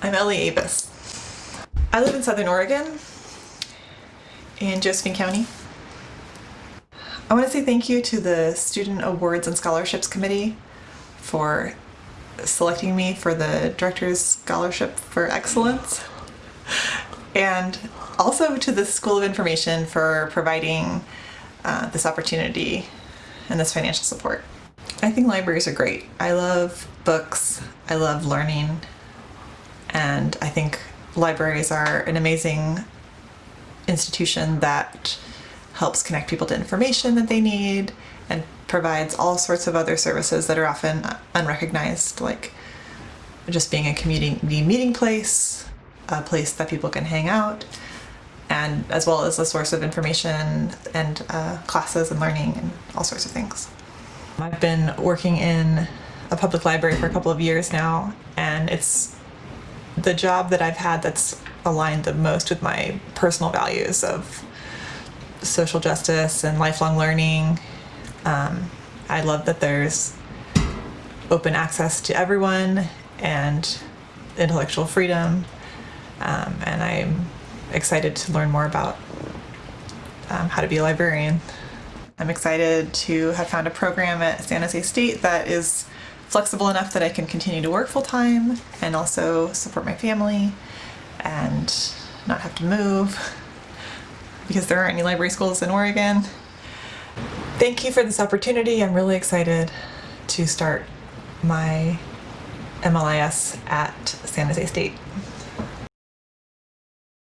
I'm Ellie Avis. I live in Southern Oregon in Josephine County. I want to say thank you to the Student Awards and Scholarships Committee for selecting me for the Director's Scholarship for Excellence and also to the School of Information for providing uh, this opportunity and this financial support. I think libraries are great. I love books, I love learning, and I think libraries are an amazing institution that helps connect people to information that they need and provides all sorts of other services that are often unrecognized, like just being a community meeting place, a place that people can hang out, and as well as a source of information and uh, classes and learning and all sorts of things. I've been working in a public library for a couple of years now, and it's the job that I've had that's aligned the most with my personal values of social justice and lifelong learning. Um, I love that there's open access to everyone and intellectual freedom, um, and I'm excited to learn more about um, how to be a librarian. I'm excited to have found a program at San Jose State that is flexible enough that I can continue to work full time and also support my family and not have to move because there aren't any library schools in Oregon. Thank you for this opportunity. I'm really excited to start my MLIS at San Jose State.